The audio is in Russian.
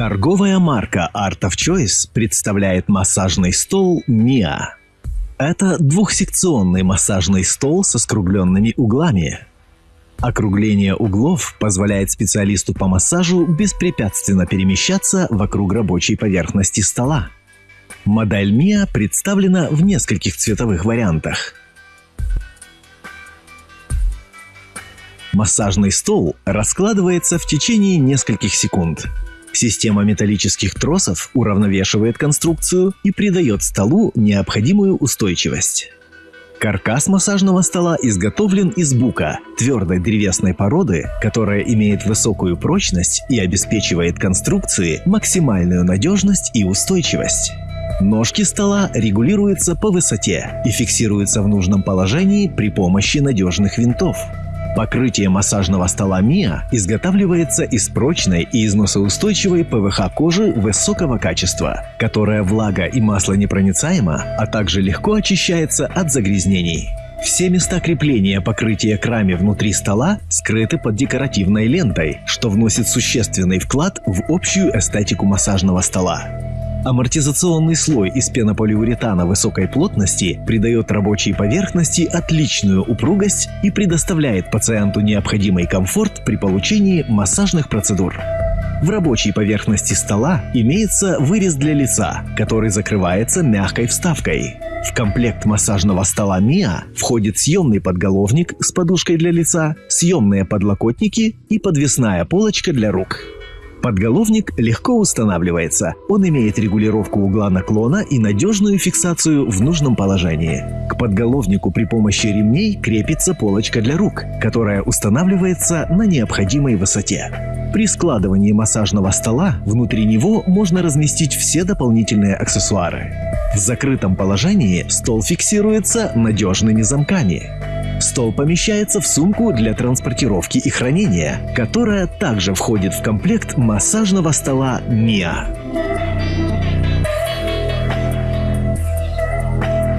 Торговая марка Art of Choice представляет массажный стол Mia. Это двухсекционный массажный стол со скругленными углами. Округление углов позволяет специалисту по массажу беспрепятственно перемещаться вокруг рабочей поверхности стола. Модель Mia представлена в нескольких цветовых вариантах. Массажный стол раскладывается в течение нескольких секунд. Система металлических тросов уравновешивает конструкцию и придает столу необходимую устойчивость. Каркас массажного стола изготовлен из бука, твердой древесной породы, которая имеет высокую прочность и обеспечивает конструкции максимальную надежность и устойчивость. Ножки стола регулируются по высоте и фиксируются в нужном положении при помощи надежных винтов. Покрытие массажного стола Mia изготавливается из прочной и износоустойчивой ПВХ кожи высокого качества, которая влага и масло непроницаема, а также легко очищается от загрязнений. Все места крепления покрытия к раме внутри стола скрыты под декоративной лентой, что вносит существенный вклад в общую эстетику массажного стола. Амортизационный слой из пенополиуретана высокой плотности придает рабочей поверхности отличную упругость и предоставляет пациенту необходимый комфорт при получении массажных процедур. В рабочей поверхности стола имеется вырез для лица, который закрывается мягкой вставкой. В комплект массажного стола Mia входит съемный подголовник с подушкой для лица, съемные подлокотники и подвесная полочка для рук. Подголовник легко устанавливается. Он имеет регулировку угла наклона и надежную фиксацию в нужном положении. К подголовнику при помощи ремней крепится полочка для рук, которая устанавливается на необходимой высоте. При складывании массажного стола внутри него можно разместить все дополнительные аксессуары. В закрытом положении стол фиксируется надежными замками. Стол помещается в сумку для транспортировки и хранения, которая также входит в комплект массажного стола Mia.